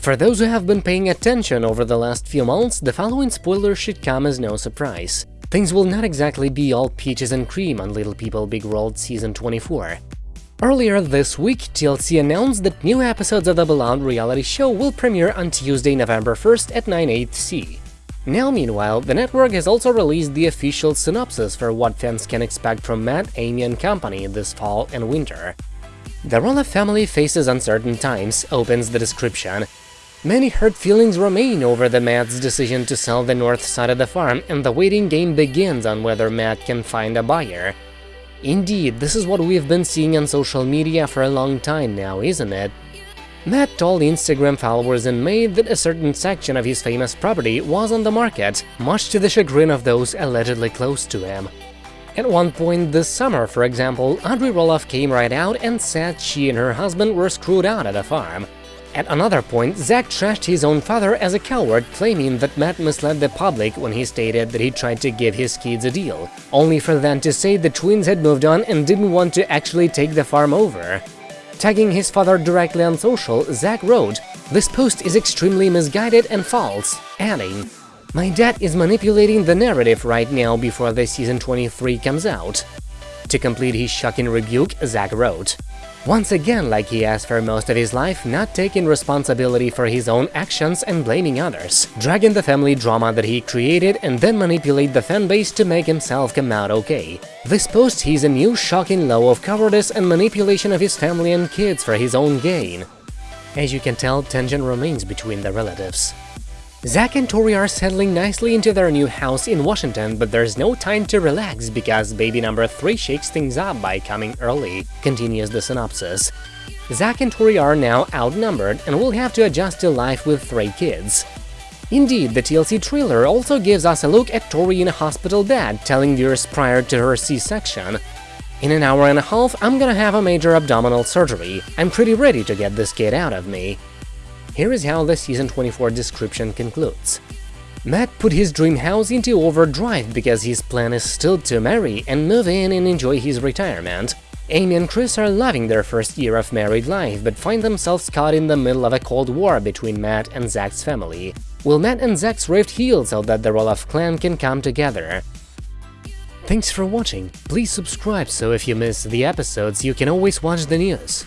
For those who have been paying attention over the last few months, the following spoiler should come as no surprise. Things will not exactly be all peaches and cream on Little People Big World Season 24. Earlier this week, TLC announced that new episodes of the beloved reality show will premiere on Tuesday, November 1st at 9 8 C. Now, meanwhile, the network has also released the official synopsis for what fans can expect from Matt, Amy and company this fall and winter. The Roloff family faces uncertain times, opens the description, Many hurt feelings remain over the Matt's decision to sell the north side of the farm, and the waiting game begins on whether Matt can find a buyer. Indeed, this is what we've been seeing on social media for a long time now, isn't it? Matt told Instagram followers in May that a certain section of his famous property was on the market, much to the chagrin of those allegedly close to him. At one point this summer, for example, Audrey Roloff came right out and said she and her husband were screwed out at a farm. At another point, Zach trashed his own father as a coward, claiming that Matt misled the public when he stated that he tried to give his kids a deal, only for them to say the twins had moved on and didn't want to actually take the farm over. Tagging his father directly on social, Zach wrote, This post is extremely misguided and false, adding, My dad is manipulating the narrative right now before the season 23 comes out. To complete his shocking rebuke, Zach wrote, once again, like he has for most of his life, not taking responsibility for his own actions and blaming others, dragging the family drama that he created and then manipulate the fanbase to make himself come out okay. This post he's a new shocking low of cowardice and manipulation of his family and kids for his own gain. As you can tell, tension remains between the relatives. Zach and Tori are settling nicely into their new house in Washington, but there's no time to relax because baby number 3 shakes things up by coming early, continues the synopsis. Zach and Tori are now outnumbered and will have to adjust to life with three kids. Indeed, the TLC trailer also gives us a look at Tori in a hospital bed, telling viewers prior to her C-section, In an hour and a half, I'm gonna have a major abdominal surgery. I'm pretty ready to get this kid out of me. Here is how the Season 24 description concludes. Matt put his dream house into overdrive because his plan is still to marry and move in and enjoy his retirement. Amy and Chris are loving their first year of married life, but find themselves caught in the middle of a cold war between Matt and Zach's family. Will Matt and Zach's rift heal so that the Roloff clan can come together? Thanks for watching, please subscribe so if you miss the episodes you can always watch the news.